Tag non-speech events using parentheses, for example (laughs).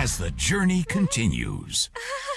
as the journey continues. (laughs)